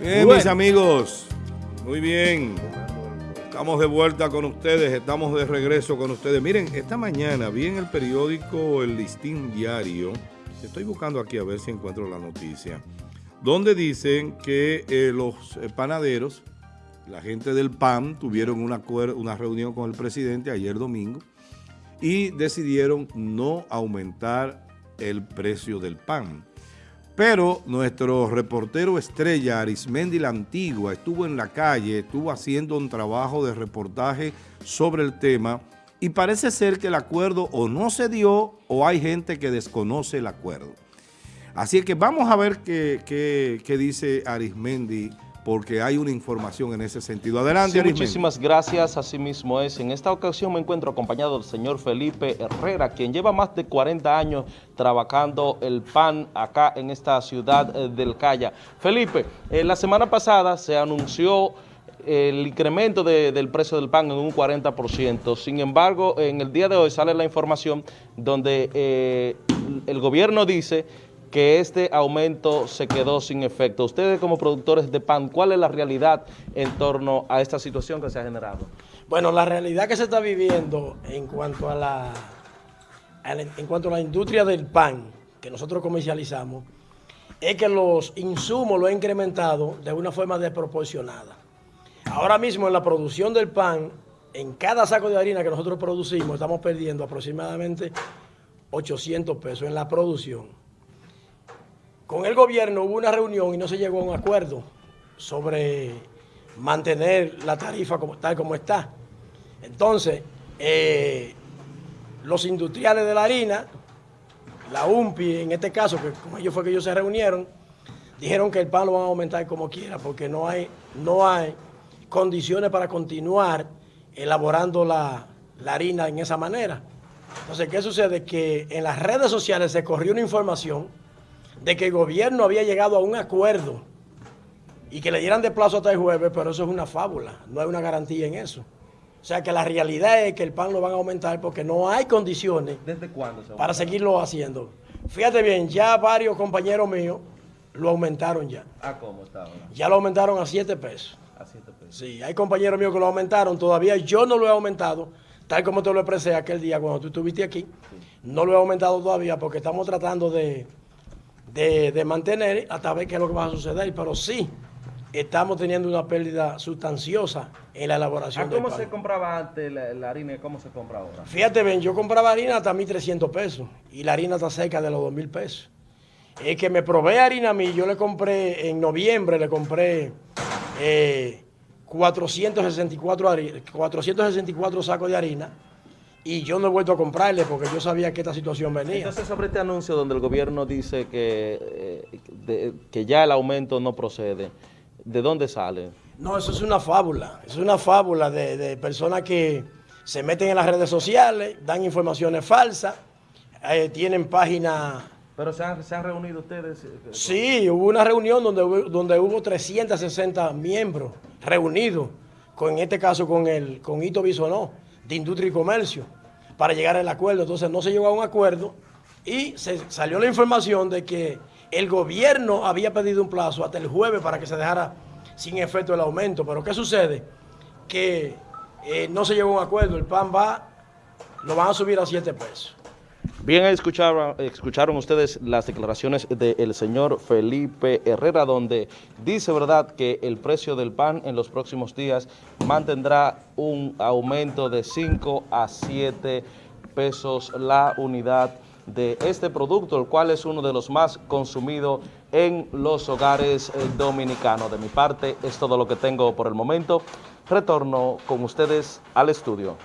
Bien, mis amigos, muy bien. Estamos de vuelta con ustedes, estamos de regreso con ustedes. Miren, esta mañana vi en el periódico El Listín Diario, estoy buscando aquí a ver si encuentro la noticia, donde dicen que eh, los eh, panaderos, la gente del PAN, tuvieron una, una reunión con el presidente ayer domingo y decidieron no aumentar el precio del pan. Pero nuestro reportero estrella, Arismendi La Antigua, estuvo en la calle, estuvo haciendo un trabajo de reportaje sobre el tema y parece ser que el acuerdo o no se dio o hay gente que desconoce el acuerdo. Así que vamos a ver qué, qué dice Arismendi porque hay una información en ese sentido. Adelante, sí, Muchísimas gracias, así mismo es. En esta ocasión me encuentro acompañado del señor Felipe Herrera, quien lleva más de 40 años trabajando el pan acá en esta ciudad eh, del Calla. Felipe, eh, la semana pasada se anunció el incremento del precio del pan en un 40%. Sin embargo, en el día de hoy sale la información donde eh, el gobierno dice que este aumento se quedó sin efecto. Ustedes como productores de pan, ¿cuál es la realidad en torno a esta situación que se ha generado? Bueno, la realidad que se está viviendo en cuanto a la, en cuanto a la industria del pan que nosotros comercializamos es que los insumos lo han incrementado de una forma desproporcionada. Ahora mismo en la producción del pan, en cada saco de harina que nosotros producimos, estamos perdiendo aproximadamente 800 pesos en la producción. Con el gobierno hubo una reunión y no se llegó a un acuerdo sobre mantener la tarifa tal como está. Entonces, eh, los industriales de la harina, la UMPI en este caso, que con ellos fue que ellos se reunieron, dijeron que el pan lo van a aumentar como quiera porque no hay, no hay condiciones para continuar elaborando la, la harina en esa manera. Entonces, ¿qué sucede? Que en las redes sociales se corrió una información de que el gobierno había llegado a un acuerdo y que le dieran de plazo hasta el jueves, pero eso es una fábula, no hay una garantía en eso. O sea que la realidad es que el pan lo van a aumentar porque no hay condiciones ¿Desde cuándo para seguirlo haciendo. Fíjate bien, ya varios compañeros míos lo aumentaron ya. ¿A cómo está ahora? Ya lo aumentaron a 7 pesos. A 7 pesos. Sí, hay compañeros míos que lo aumentaron, todavía yo no lo he aumentado, tal como te lo expresé aquel día cuando tú estuviste aquí. No lo he aumentado todavía porque estamos tratando de de, mantener hasta ver qué es lo que va a suceder, pero sí estamos teniendo una pérdida sustanciosa en la elaboración ¿A ¿Cómo se compraba antes la, harina y cómo se compra ahora? Fíjate bien, yo compraba harina hasta 1.300 pesos y la harina está cerca de los 2.000 pesos. Es que me probé harina a mí, yo le compré en noviembre, le compré 464, eh, 464 sacos de harina y yo no he vuelto a comprarle porque yo sabía que esta situación venía. Entonces, sobre este anuncio donde el gobierno dice que, eh, que ya el aumento no procede, ¿de dónde sale? No, eso es una fábula, es una fábula de, personas que se meten en las redes sociales, dan informaciones falsas, eh, tienen páginas... ¿Pero se han, reunido ustedes? Sí, hubo una reunión donde, donde hubo 360 miembros reunidos, con, en este caso con, el, con Ito Bisonó de Industria y Comercio para llegar al acuerdo. Entonces no se llegó a un acuerdo y se salió la información de que el gobierno había pedido un plazo hasta el jueves para que se dejara sin efecto el aumento. Pero ¿qué sucede? Que eh, no se llegó a un acuerdo, el pan va, lo van a subir a 7 pesos. Bien, escucharon, escucharon ustedes las declaraciones del señor Felipe Herrera, donde dice verdad que el precio del pan en los próximos días mantendrá un aumento de 5 a 7 pesos la unidad de este producto, el cual es uno de los más consumidos en los hogares eh, dominicanos. De mi parte, es todo lo que tengo por el momento. Retorno con ustedes al estudio.